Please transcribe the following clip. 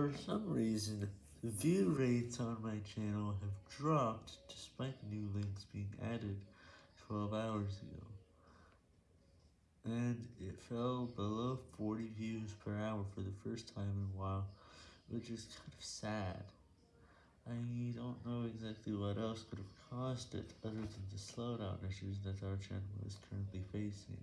For some reason, the view rates on my channel have dropped despite new links being added 12 hours ago, and it fell below 40 views per hour for the first time in a while, which is kind of sad. I don't know exactly what else could have caused it other than the slowdown issues that our channel is currently facing.